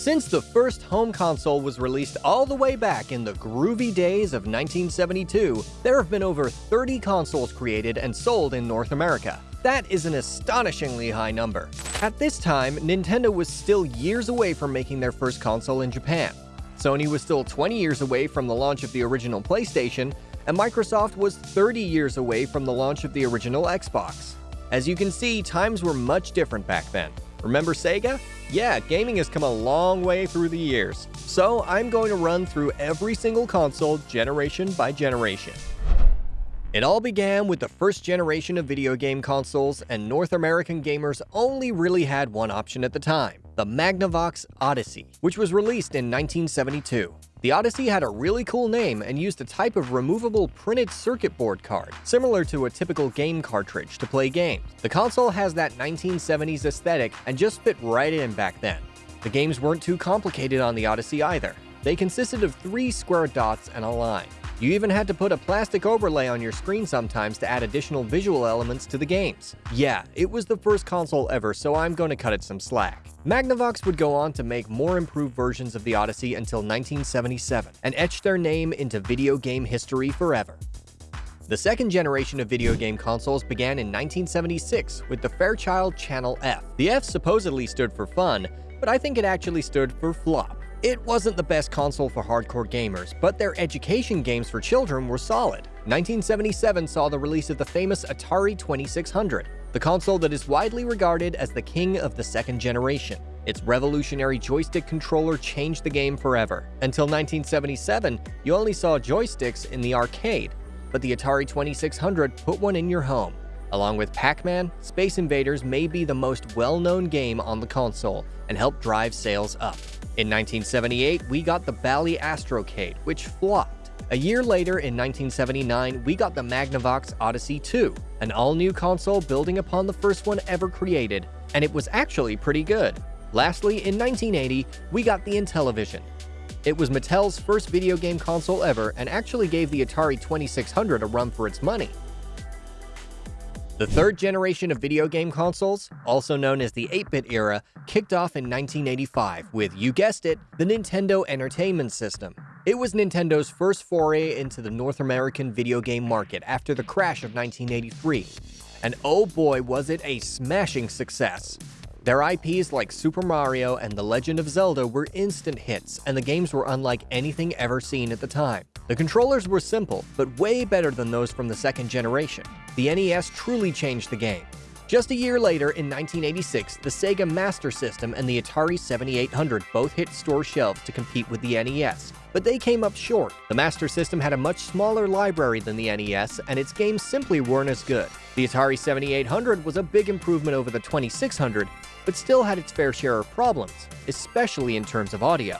Since the first home console was released all the way back in the groovy days of 1972, there have been over 30 consoles created and sold in North America. That is an astonishingly high number. At this time, Nintendo was still years away from making their first console in Japan. Sony was still 20 years away from the launch of the original PlayStation, and Microsoft was 30 years away from the launch of the original Xbox. As you can see, times were much different back then. Remember Sega? Yeah, gaming has come a long way through the years. So I'm going to run through every single console generation by generation. It all began with the first generation of video game consoles, and North American gamers only really had one option at the time the Magnavox Odyssey, which was released in 1972. The Odyssey had a really cool name and used a type of removable printed circuit board card, similar to a typical game cartridge, to play games. The console has that 1970s aesthetic and just fit right in back then. The games weren't too complicated on the Odyssey either. They consisted of three square dots and a line. You even had to put a plastic overlay on your screen sometimes to add additional visual elements to the games. Yeah, it was the first console ever, so I'm going to cut it some slack. Magnavox would go on to make more improved versions of the Odyssey until 1977, and etch their name into video game history forever. The second generation of video game consoles began in 1976 with the Fairchild Channel F. The F supposedly stood for fun, but I think it actually stood for flop. It wasn't the best console for hardcore gamers, but their education games for children were solid. 1977 saw the release of the famous Atari 2600, the console that is widely regarded as the king of the second generation. Its revolutionary joystick controller changed the game forever. Until 1977, you only saw joysticks in the arcade, but the Atari 2600 put one in your home. Along with Pac-Man, Space Invaders may be the most well-known game on the console and helped drive sales up. In 1978, we got the Bally Astrocade, which flopped. A year later, in 1979, we got the Magnavox Odyssey 2, an all-new console building upon the first one ever created, and it was actually pretty good. Lastly, in 1980, we got the Intellivision. It was Mattel's first video game console ever and actually gave the Atari 2600 a run for its money. The third generation of video game consoles, also known as the 8-bit era, kicked off in 1985 with, you guessed it, the Nintendo Entertainment System. It was Nintendo's first foray into the North American video game market after the crash of 1983. And oh boy was it a smashing success. Their IPs like Super Mario and The Legend of Zelda were instant hits, and the games were unlike anything ever seen at the time. The controllers were simple, but way better than those from the second generation. The NES truly changed the game. Just a year later, in 1986, the Sega Master System and the Atari 7800 both hit store shelves to compete with the NES, but they came up short. The Master System had a much smaller library than the NES, and its games simply weren't as good. The Atari 7800 was a big improvement over the 2600, but still had its fair share of problems, especially in terms of audio.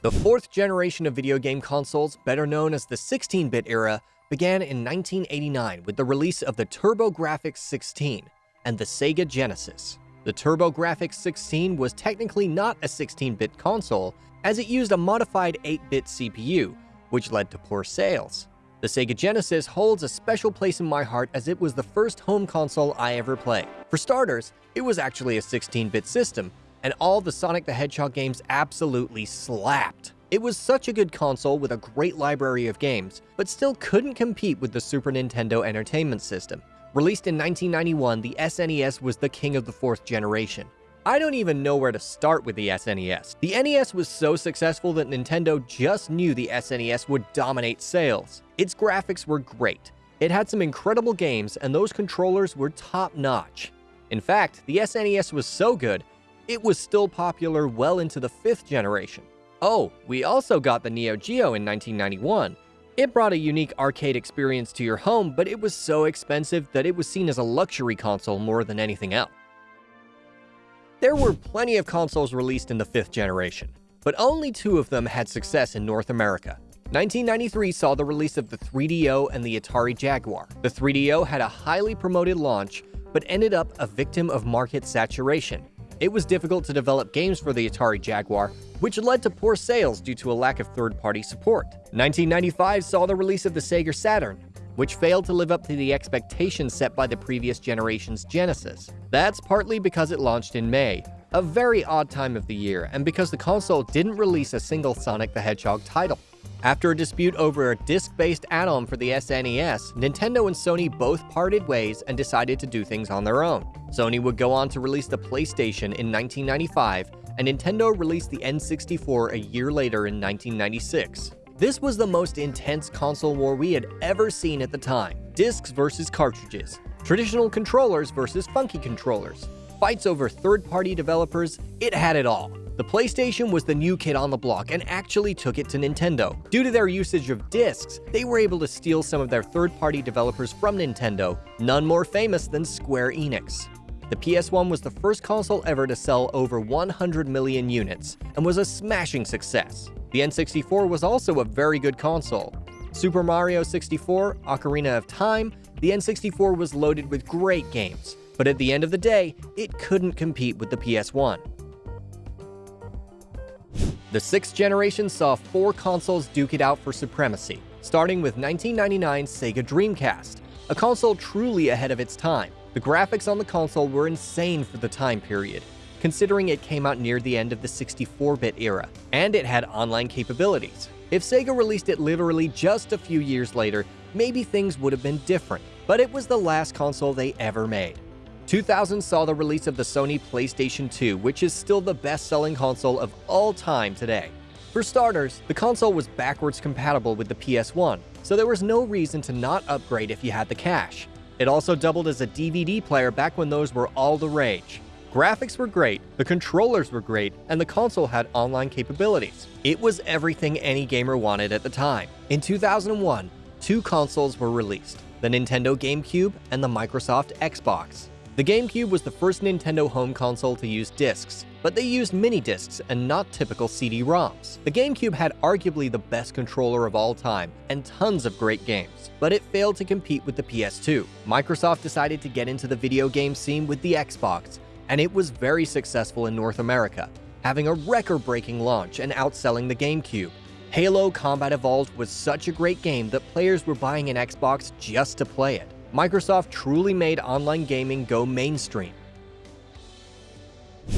The fourth generation of video game consoles, better known as the 16-bit era, began in 1989 with the release of the TurboGrafx 16 and the Sega Genesis. The TurboGrafx 16 was technically not a 16-bit console, as it used a modified 8-bit CPU, which led to poor sales. The Sega Genesis holds a special place in my heart as it was the first home console I ever played. For starters, it was actually a 16-bit system, and all the Sonic the Hedgehog games absolutely slapped. It was such a good console with a great library of games, but still couldn't compete with the Super Nintendo Entertainment System. Released in 1991, the SNES was the king of the fourth generation. I don't even know where to start with the SNES. The NES was so successful that Nintendo just knew the SNES would dominate sales. Its graphics were great. It had some incredible games, and those controllers were top-notch. In fact, the SNES was so good, it was still popular well into the fifth generation. Oh, we also got the Neo Geo in 1991. It brought a unique arcade experience to your home, but it was so expensive that it was seen as a luxury console more than anything else. There were plenty of consoles released in the fifth generation, but only two of them had success in North America. 1993 saw the release of the 3DO and the Atari Jaguar. The 3DO had a highly promoted launch, but ended up a victim of market saturation. It was difficult to develop games for the Atari Jaguar, which led to poor sales due to a lack of third-party support. 1995 saw the release of the Sega Saturn, which failed to live up to the expectations set by the previous generation's Genesis. That's partly because it launched in May, A very odd time of the year, and because the console didn't release a single Sonic the Hedgehog title. After a dispute over a disc-based add-on for the SNES, Nintendo and Sony both parted ways and decided to do things on their own. Sony would go on to release the PlayStation in 1995, and Nintendo released the N64 a year later in 1996. This was the most intense console war we had ever seen at the time. Discs versus cartridges, traditional controllers versus funky controllers, fights over third-party developers, it had it all. The PlayStation was the new kid on the block and actually took it to Nintendo. Due to their usage of discs, they were able to steal some of their third-party developers from Nintendo, none more famous than Square Enix. The PS1 was the first console ever to sell over 100 million units, and was a smashing success. The N64 was also a very good console. Super Mario 64, Ocarina of Time, the N64 was loaded with great games, but at the end of the day, it couldn't compete with the PS1. The sixth generation saw four consoles duke it out for supremacy, starting with 1999's Sega Dreamcast, a console truly ahead of its time. The graphics on the console were insane for the time period, considering it came out near the end of the 64-bit era, and it had online capabilities. If Sega released it literally just a few years later, maybe things would have been different, but it was the last console they ever made. 2000 saw the release of the Sony PlayStation 2, which is still the best-selling console of all time today. For starters, the console was backwards compatible with the PS1, so there was no reason to not upgrade if you had the cash. It also doubled as a DVD player back when those were all the rage. Graphics were great, the controllers were great, and the console had online capabilities. It was everything any gamer wanted at the time. In 2001, two consoles were released, the Nintendo GameCube and the Microsoft Xbox. The GameCube was the first Nintendo home console to use discs, but they used mini discs and not typical CD-ROMs. The GameCube had arguably the best controller of all time and tons of great games, but it failed to compete with the PS2. Microsoft decided to get into the video game scene with the Xbox, and it was very successful in North America, having a record-breaking launch and outselling the GameCube. Halo Combat Evolved was such a great game that players were buying an Xbox just to play it. Microsoft truly made online gaming go mainstream.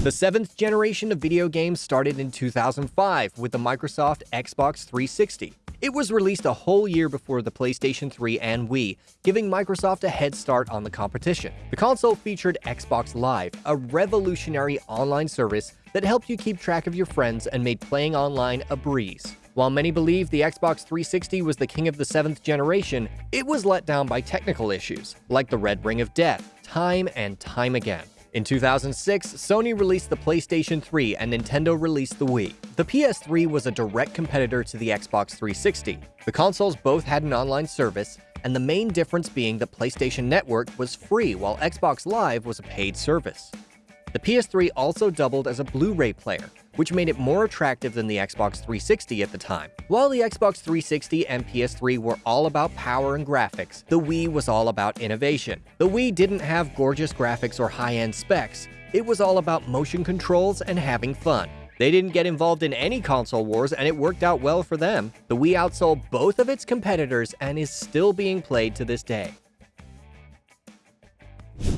The seventh generation of video games started in 2005 with the Microsoft Xbox 360. It was released a whole year before the PlayStation 3 and Wii, giving Microsoft a head start on the competition. The console featured Xbox Live, a revolutionary online service that helped you keep track of your friends and made playing online a breeze. While many believe the Xbox 360 was the king of the seventh generation, it was let down by technical issues, like the Red Ring of Death, time and time again. In 2006, Sony released the PlayStation 3 and Nintendo released the Wii. The PS3 was a direct competitor to the Xbox 360. The consoles both had an online service, and the main difference being the PlayStation Network was free while Xbox Live was a paid service. The PS3 also doubled as a Blu-ray player, which made it more attractive than the Xbox 360 at the time. While the Xbox 360 and PS3 were all about power and graphics, the Wii was all about innovation. The Wii didn't have gorgeous graphics or high-end specs, it was all about motion controls and having fun. They didn't get involved in any console wars and it worked out well for them. The Wii outsold both of its competitors and is still being played to this day.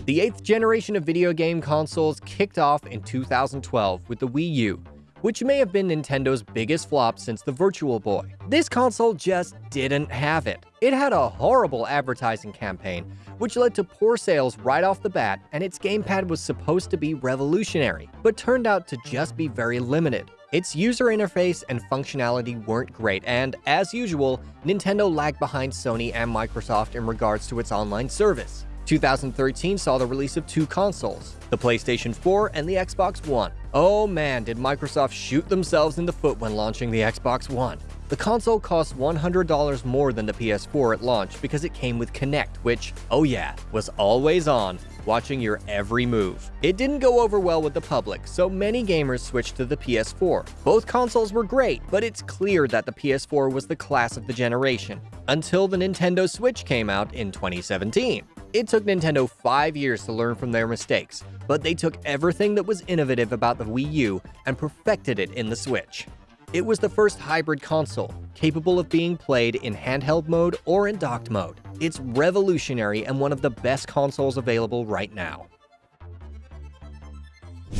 The eighth generation of video game consoles kicked off in 2012 with the Wii U, which may have been Nintendo's biggest flop since the Virtual Boy. This console just didn't have it. It had a horrible advertising campaign, which led to poor sales right off the bat, and its gamepad was supposed to be revolutionary, but turned out to just be very limited. Its user interface and functionality weren't great, and as usual, Nintendo lagged behind Sony and Microsoft in regards to its online service. 2013 saw the release of two consoles, the PlayStation 4 and the Xbox One. Oh man, did Microsoft shoot themselves in the foot when launching the Xbox One. The console cost $100 more than the PS4 at launch because it came with Kinect, which, oh yeah, was always on, watching your every move. It didn't go over well with the public, so many gamers switched to the PS4. Both consoles were great, but it's clear that the PS4 was the class of the generation, until the Nintendo Switch came out in 2017. It took Nintendo five years to learn from their mistakes, but they took everything that was innovative about the Wii U and perfected it in the Switch. It was the first hybrid console, capable of being played in handheld mode or in docked mode. It's revolutionary and one of the best consoles available right now.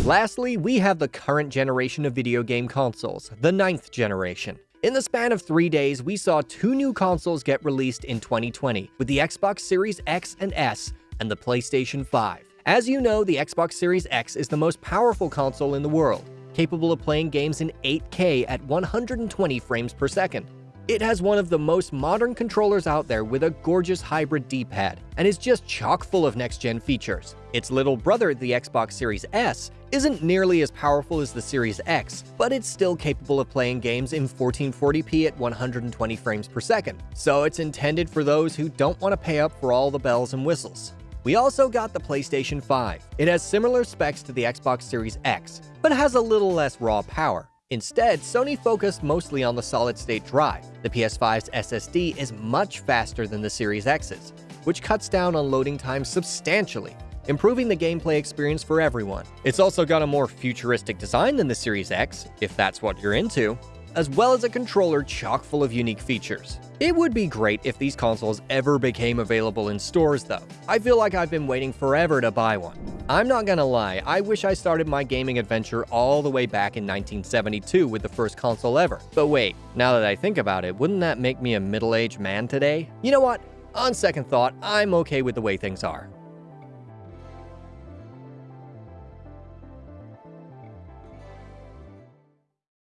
Lastly, we have the current generation of video game consoles, the ninth generation. In the span of three days, we saw two new consoles get released in 2020, with the Xbox Series X and S and the PlayStation 5. As you know, the Xbox Series X is the most powerful console in the world, capable of playing games in 8K at 120 frames per second. It has one of the most modern controllers out there with a gorgeous hybrid D-pad, and is just chock full of next-gen features. Its little brother, the Xbox Series S, isn't nearly as powerful as the Series X, but it's still capable of playing games in 1440p at 120 frames per second, so it's intended for those who don't want to pay up for all the bells and whistles. We also got the PlayStation 5. It has similar specs to the Xbox Series X, but has a little less raw power. Instead, Sony focused mostly on the solid-state drive. The PS5's SSD is much faster than the Series X's, which cuts down on loading time substantially, improving the gameplay experience for everyone. It's also got a more futuristic design than the Series X, if that's what you're into, as well as a controller chock full of unique features. It would be great if these consoles ever became available in stores though. I feel like I've been waiting forever to buy one. I'm not gonna lie, I wish I started my gaming adventure all the way back in 1972 with the first console ever. But wait, now that I think about it, wouldn't that make me a middle-aged man today? You know what? On second thought, I'm okay with the way things are.